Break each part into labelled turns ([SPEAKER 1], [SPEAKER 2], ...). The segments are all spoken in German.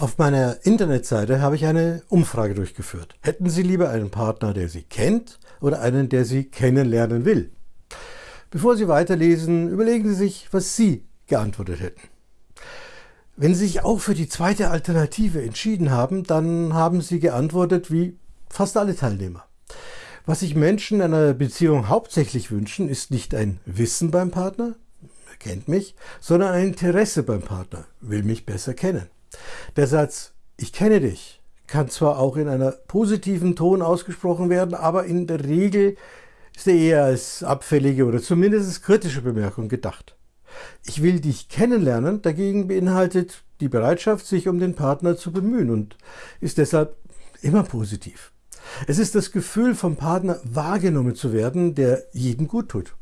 [SPEAKER 1] Auf meiner Internetseite habe ich eine Umfrage durchgeführt. Hätten Sie lieber einen Partner, der Sie kennt oder einen, der Sie kennenlernen will? Bevor Sie weiterlesen, überlegen Sie sich, was Sie geantwortet hätten. Wenn Sie sich auch für die zweite Alternative entschieden haben, dann haben Sie geantwortet wie fast alle Teilnehmer. Was sich Menschen in einer Beziehung hauptsächlich wünschen, ist nicht ein Wissen beim Partner, er kennt mich, sondern ein Interesse beim Partner, will mich besser kennen. Der Satz Ich kenne dich kann zwar auch in einer positiven Ton ausgesprochen werden, aber in der Regel ist er eher als abfällige oder zumindest kritische Bemerkung gedacht. Ich will dich kennenlernen dagegen beinhaltet die Bereitschaft, sich um den Partner zu bemühen und ist deshalb immer positiv. Es ist das Gefühl, vom Partner wahrgenommen zu werden, der jedem gut tut.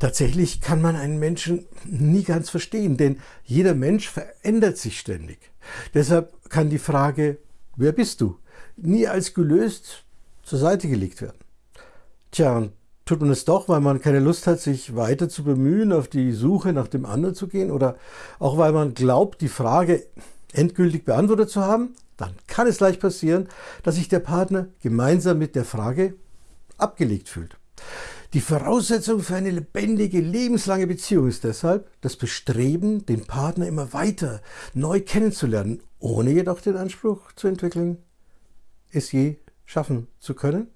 [SPEAKER 1] Tatsächlich kann man einen Menschen nie ganz verstehen, denn jeder Mensch verändert sich ständig. Deshalb kann die Frage, wer bist du, nie als gelöst zur Seite gelegt werden. Tja, tut man es doch, weil man keine Lust hat, sich weiter zu bemühen, auf die Suche nach dem anderen zu gehen oder auch weil man glaubt, die Frage endgültig beantwortet zu haben, dann kann es leicht passieren, dass sich der Partner gemeinsam mit der Frage abgelegt fühlt. Die Voraussetzung für eine lebendige, lebenslange Beziehung ist deshalb das Bestreben, den Partner immer weiter neu kennenzulernen, ohne jedoch den Anspruch zu entwickeln, es je schaffen zu können.